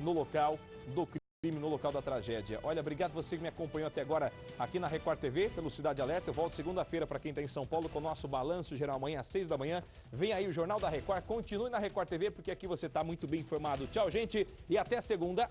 no local do crime, no local da tragédia. Olha, obrigado você que me acompanhou até agora aqui na Record TV, pelo Cidade Alerta. Eu volto segunda-feira para quem está em São Paulo com o nosso balanço geral amanhã às seis da manhã. Vem aí o Jornal da Record. Continue na Record TV porque aqui você está muito bem informado. Tchau, gente, e até segunda.